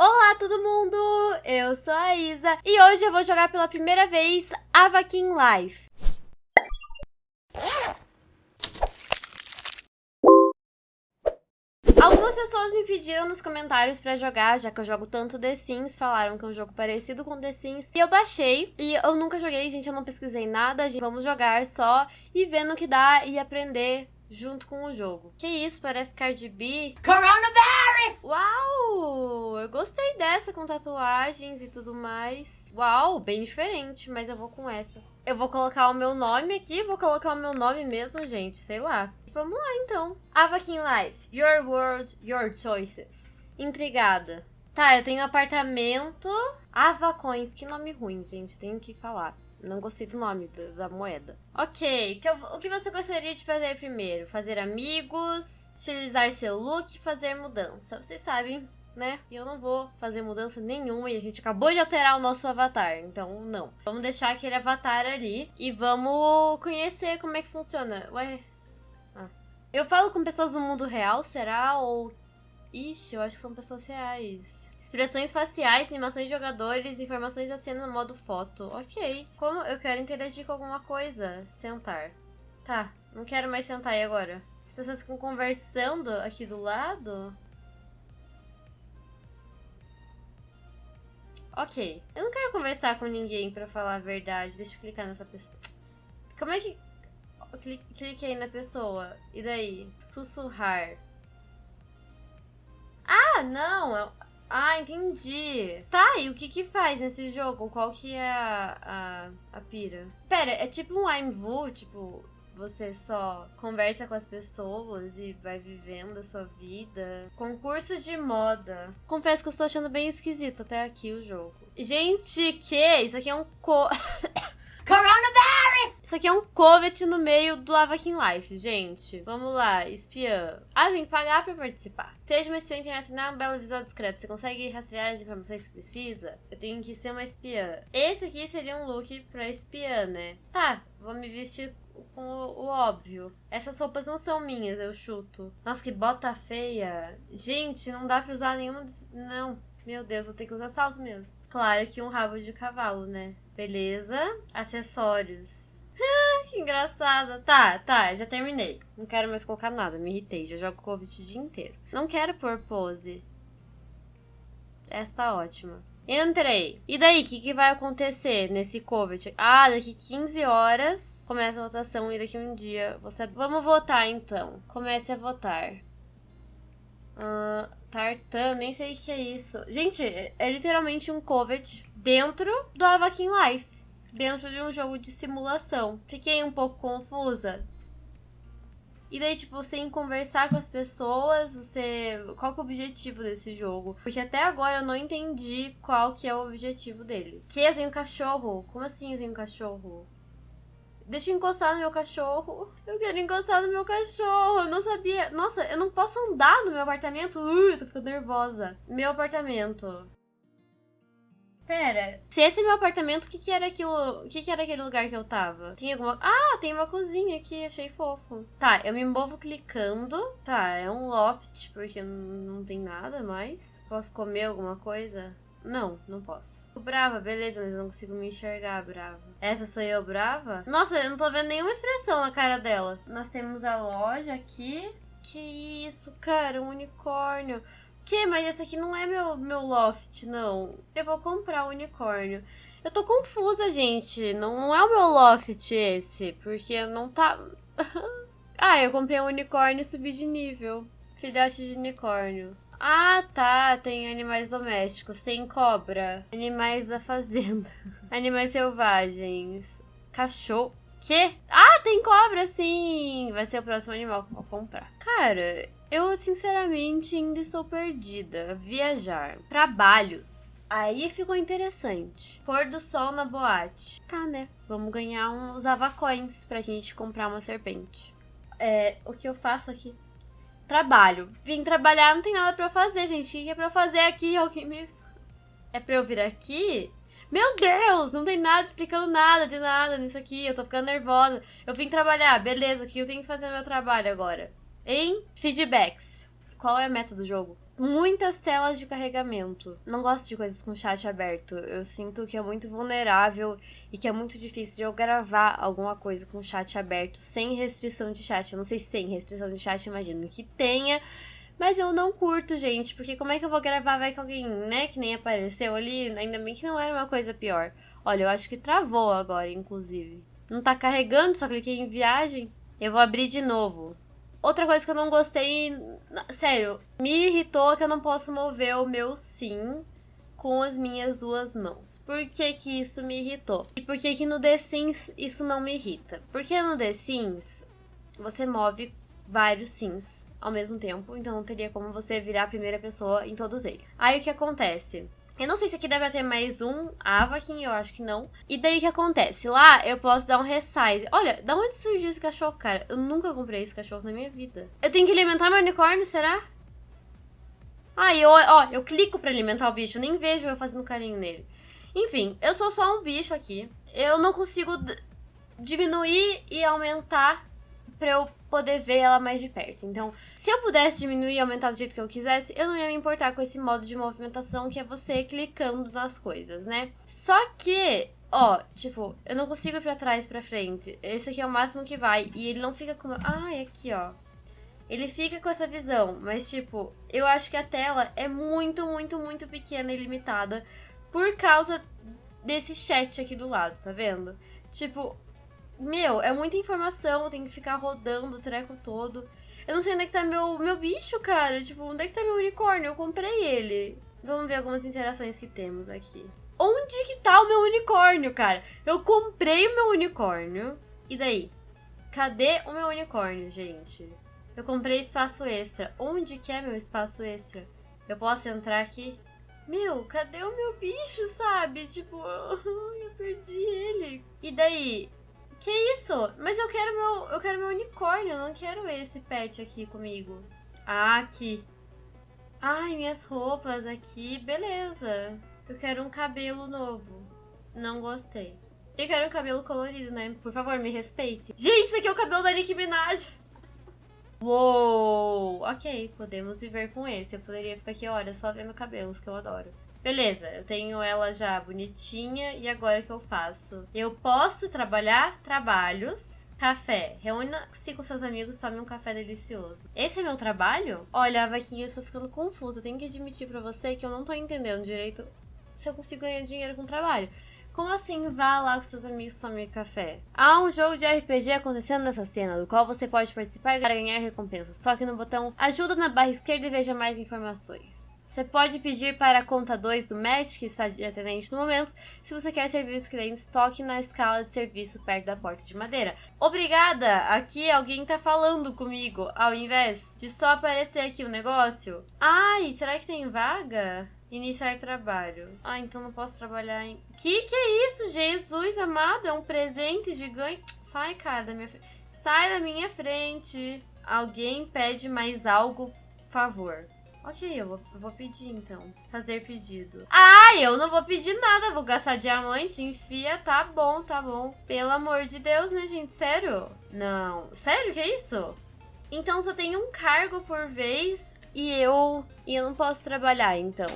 Olá todo mundo, eu sou a Isa e hoje eu vou jogar pela primeira vez Avakin Life. Algumas pessoas me pediram nos comentários pra jogar, já que eu jogo tanto The Sims, falaram que é um jogo parecido com The Sims. E eu baixei, e eu nunca joguei, gente, eu não pesquisei nada, gente, vamos jogar só e ver no que dá e aprender junto com o jogo. Que isso, parece Cardi B. Coronavirus! Uau! Eu gostei dessa com tatuagens e tudo mais. Uau, bem diferente, mas eu vou com essa. Eu vou colocar o meu nome aqui, vou colocar o meu nome mesmo, gente, sei lá. Vamos lá, então. Avakin Life. Your world, your choices. Intrigada. Tá, eu tenho apartamento. Avacões, que nome ruim, gente, tenho que falar. Não gostei do nome da, da moeda. Ok, que eu, o que você gostaria de fazer primeiro? Fazer amigos, estilizar seu look, fazer mudança. Vocês sabem, né? E eu não vou fazer mudança nenhuma e a gente acabou de alterar o nosso avatar, então não. Vamos deixar aquele avatar ali e vamos conhecer como é que funciona. Ué... Ah. Eu falo com pessoas do mundo real, será? Ou... Ixi, eu acho que são pessoas reais. Expressões faciais, animações de jogadores, informações da cena no modo foto. Ok. Como eu quero interagir com alguma coisa? Sentar. Tá, não quero mais sentar aí agora. As pessoas ficam conversando aqui do lado. Ok. Eu não quero conversar com ninguém pra falar a verdade. Deixa eu clicar nessa pessoa. Como é que... Cliquei na pessoa. E daí? Sussurrar. Ah, não. Ah, entendi. Tá, e o que que faz nesse jogo? Qual que é a, a, a pira? Pera, é tipo um I'm Vu, tipo, você só conversa com as pessoas e vai vivendo a sua vida. Concurso de moda. Confesso que eu estou achando bem esquisito até aqui o jogo. Gente, que? Isso aqui é um co... Coronavirus! Isso aqui é um covet no meio do Avakin Life, gente. Vamos lá, espiã. Ah, tem que pagar pra participar. Seja uma espiã internacional, um belo visual discreto. Você consegue rastrear as informações que precisa? Eu tenho que ser uma espiã. Esse aqui seria um look pra espiã, né? Tá, vou me vestir com o, óbvio. Essas roupas não são minhas, eu chuto. Nossa, que bota feia. Gente, não dá pra usar nenhuma... Não, meu Deus, vou ter que usar salto mesmo. Claro que um rabo de cavalo, né? Beleza. Acessórios. Que engraçado. Tá, tá, já terminei. Não quero mais colocar nada, me irritei. Já jogo Covid o dia inteiro. Não quero pôr pose. Essa tá ótima. Entrei. E daí, o que, que vai acontecer nesse COVID? Ah, daqui 15 horas começa a votação e daqui um dia você... Vamos votar, então. Comece a votar. Uh, Tartan, nem sei o que é isso. Gente, é literalmente um covet dentro do Avakin Life. Dentro de um jogo de simulação. Fiquei um pouco confusa. E daí, tipo, sem conversar com as pessoas, você... Qual que é o objetivo desse jogo? Porque até agora eu não entendi qual que é o objetivo dele. Que eu tenho cachorro? Como assim eu tenho cachorro? Deixa eu encostar no meu cachorro. Eu quero encostar no meu cachorro. Eu não sabia. Nossa, eu não posso andar no meu apartamento. Ui, eu tô ficando nervosa. Meu apartamento. Pera, se esse é meu apartamento, o que que era aquilo? O que que era aquele lugar que eu tava? Tem alguma... Ah, tem uma cozinha aqui, achei fofo. Tá, eu me movo clicando. Tá, é um loft, porque não tem nada mais. Posso comer alguma coisa? Não, não posso. Brava, beleza, mas eu não consigo me enxergar brava. Essa sou eu brava? Nossa, eu não tô vendo nenhuma expressão na cara dela. Nós temos a loja aqui. Que isso, cara, um unicórnio. Que? Mas esse aqui não é meu, meu loft, não. Eu vou comprar o unicórnio. Eu tô confusa, gente. Não, não é o meu loft esse, porque não tá... ah, eu comprei um unicórnio e subi de nível. Filhote de unicórnio. Ah, tá. Tem animais domésticos. Tem cobra. Animais da fazenda. animais selvagens. Cachorro. Que? Ah, tem cobra, sim! Vai ser o próximo animal que eu vou comprar. Cara, eu sinceramente ainda estou perdida. Viajar. Trabalhos. Aí ficou interessante. Pôr do sol na boate. Tá, né? Vamos ganhar uns avacões pra gente comprar uma serpente. É, o que eu faço aqui? Trabalho. Vim trabalhar, não tem nada pra eu fazer, gente. O que é pra eu fazer aqui? Alguém me... É pra eu vir aqui? Meu Deus, não tem nada explicando nada de nada nisso aqui. Eu tô ficando nervosa. Eu vim trabalhar, beleza, o que eu tenho que fazer no meu trabalho agora? Em feedbacks. Qual é a meta do jogo? muitas telas de carregamento. Não gosto de coisas com chat aberto. Eu sinto que é muito vulnerável e que é muito difícil de eu gravar alguma coisa com chat aberto sem restrição de chat. Eu não sei se tem restrição de chat, imagino que tenha. Mas eu não curto, gente, porque como é que eu vou gravar? Vai que alguém, né, que nem apareceu ali. Ainda bem que não era uma coisa pior. Olha, eu acho que travou agora, inclusive. Não tá carregando, só cliquei em viagem. Eu vou abrir de novo. Outra coisa que eu não gostei, sério, me irritou que eu não posso mover o meu sim com as minhas duas mãos. Por que que isso me irritou? E por que que no The Sims isso não me irrita? Porque no The Sims você move vários sims ao mesmo tempo, então não teria como você virar a primeira pessoa em todos eles. Aí o que acontece? Eu não sei se aqui deve ter mais um Avakin, eu acho que não. E daí o que acontece? Lá eu posso dar um resize. Olha, da onde surgiu esse cachorro, cara? Eu nunca comprei esse cachorro na minha vida. Eu tenho que alimentar meu unicórnio, será? Ah, eu, ó, eu clico pra alimentar o bicho, nem vejo eu fazendo carinho nele. Enfim, eu sou só um bicho aqui. Eu não consigo diminuir e aumentar pra eu poder ver ela mais de perto. Então, se eu pudesse diminuir e aumentar do jeito que eu quisesse, eu não ia me importar com esse modo de movimentação que é você clicando nas coisas, né? Só que Ó, tipo, eu não consigo ir pra trás e pra frente. Esse aqui é o máximo que vai. E ele não fica com... Ah, é aqui, ó. Ele fica com essa visão. Mas, tipo, eu acho que a tela é muito, muito, muito pequena e limitada. Por causa desse chat aqui do lado, tá vendo? Tipo, meu, é muita informação, tem que ficar rodando o treco todo. Eu não sei onde é que tá meu, meu bicho, cara. Tipo, onde é que tá meu unicórnio? Eu comprei ele. Vamos ver algumas interações que temos aqui. Onde que tá o meu unicórnio, cara? Eu comprei o meu unicórnio. E daí? Cadê o meu unicórnio, gente? Eu comprei espaço extra. Onde que é meu espaço extra? Eu posso entrar aqui? Meu, cadê o meu bicho, sabe? Tipo, eu perdi ele. E daí? Que isso? Mas eu quero meu, eu quero meu unicórnio, eu não quero esse pet aqui comigo. Ah, aqui. Ai, minhas roupas aqui, beleza. Eu quero um cabelo novo. Não gostei. Eu quero um cabelo colorido, né? Por favor, me respeite. Gente, isso aqui é o cabelo da Nicki Minaj. Uou! Ok, podemos viver com esse. Eu poderia ficar aqui, olha, só vendo cabelos, que eu adoro. Beleza, eu tenho ela já bonitinha e agora o que eu faço? Eu posso trabalhar trabalhos. Café. Reúna-se com seus amigos, tome um café delicioso. Esse é meu trabalho? Olha, Vaquinha, eu estou ficando confusa. Tenho que admitir para você que eu não tô entendendo direito se eu consigo ganhar dinheiro com trabalho. Como assim vá lá com seus amigos tomar café? Há um jogo de RPG acontecendo nessa cena, do qual você pode participar e ganhar recompensa. Só que no botão ajuda na barra esquerda e veja mais informações. Você pode pedir para a conta 2 do match, que está de atendente no momento, se você quer servir os clientes, toque na escala de serviço perto da porta de madeira. Obrigada! Aqui alguém está falando comigo, ao invés de só aparecer aqui o negócio. Ai, será que tem vaga? Iniciar trabalho. Ah, então não posso trabalhar em... Que que é isso, Jesus amado? É um presente gigante. Sai, cara, da minha frente. Sai da minha frente. Alguém pede mais algo, favor. Ok, eu vou, vou pedir então. Fazer pedido. Ah, eu não vou pedir nada. Vou gastar diamante. Enfia. Tá bom, tá bom. Pelo amor de Deus, né, gente? Sério? Não. Sério? Que é isso? Então só tem um cargo por vez e eu... E eu não posso trabalhar, então.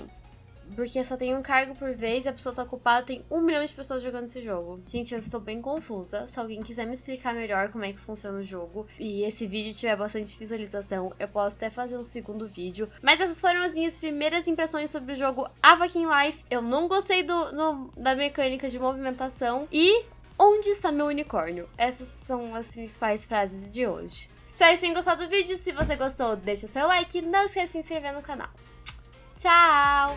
Porque só tem um cargo por vez e a pessoa tá ocupada, tem um milhão de pessoas jogando esse jogo. Gente, eu estou bem confusa. Se alguém quiser me explicar melhor como é que funciona o jogo e esse vídeo tiver bastante visualização, eu posso até fazer um segundo vídeo. Mas essas foram as minhas primeiras impressões sobre o jogo Avakin Life. Eu não gostei do, no, da mecânica de movimentação e onde está meu unicórnio? Essas são as principais frases de hoje. Espero que tenham gostado do vídeo. Se você gostou, deixa o seu like não esqueça de se inscrever no canal. Tchau!